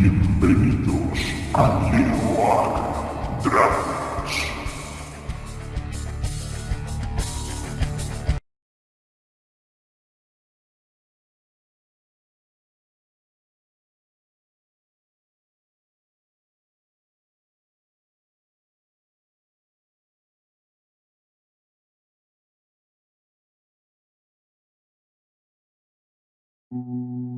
Bienvenidos a Neoak Dragons. Mm.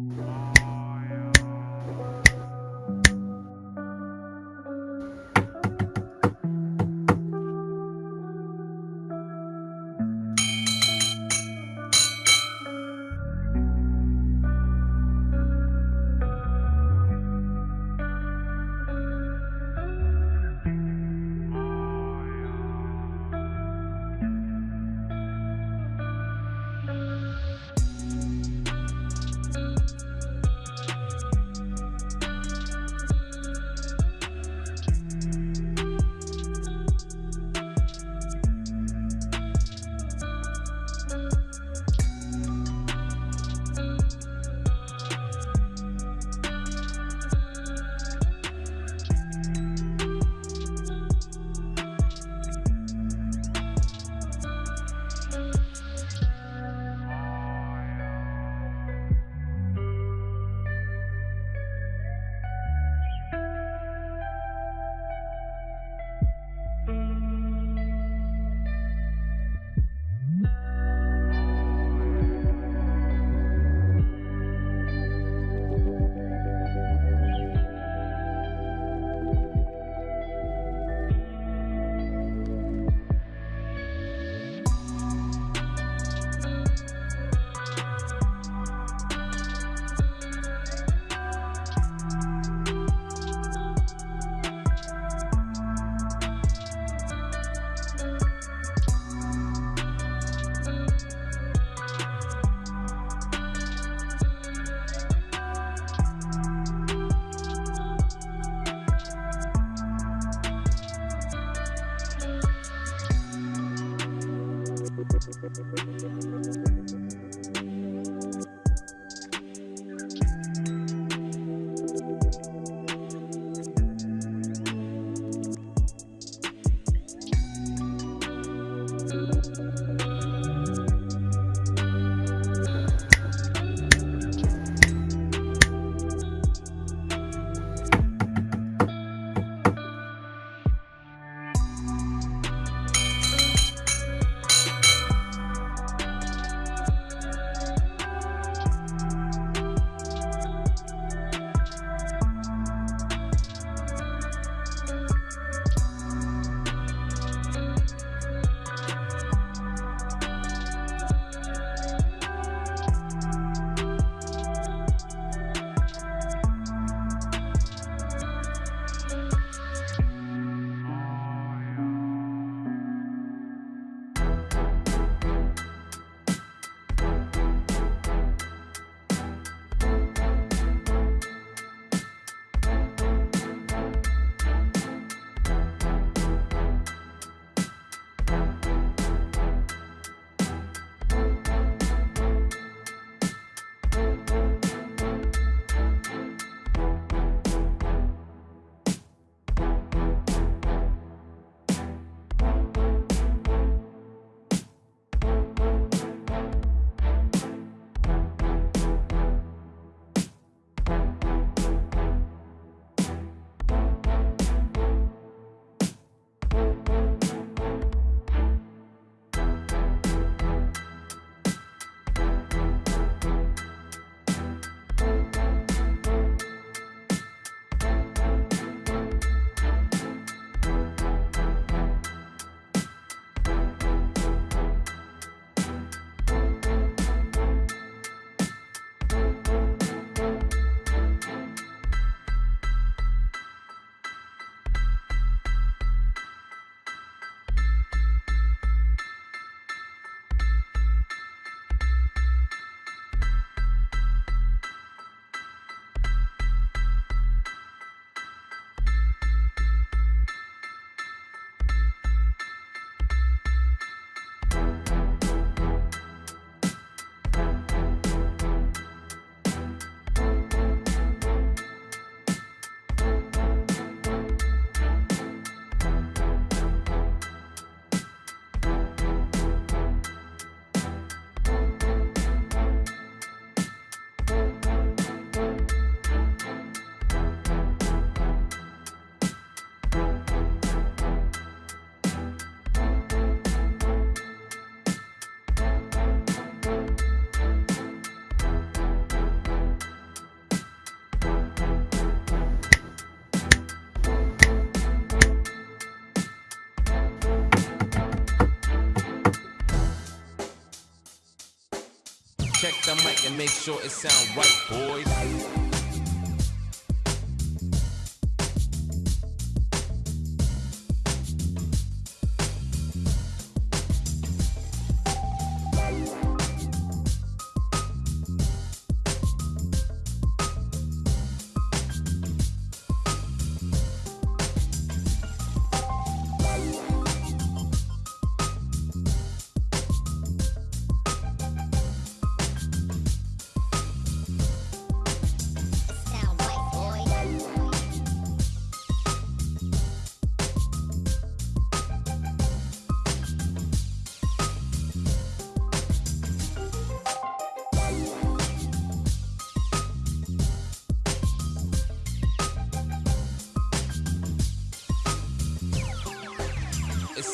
check the mic and make sure it sound right, boys.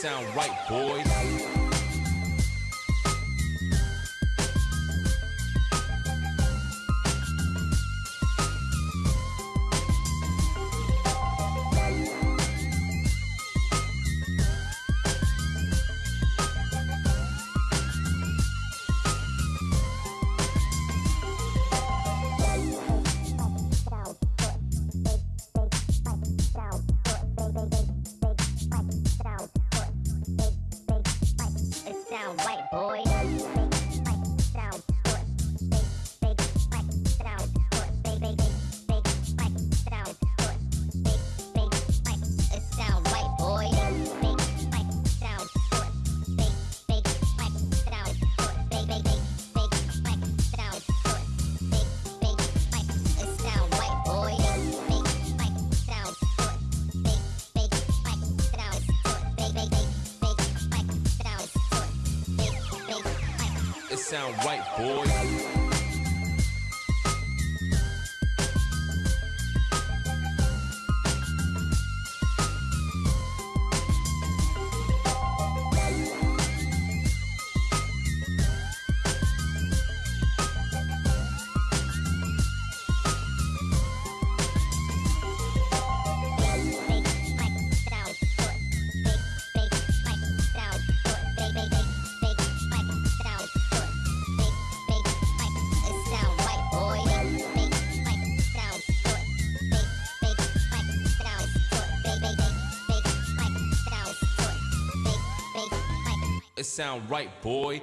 sound right, boys. Sound right, boys. Sound right, boy.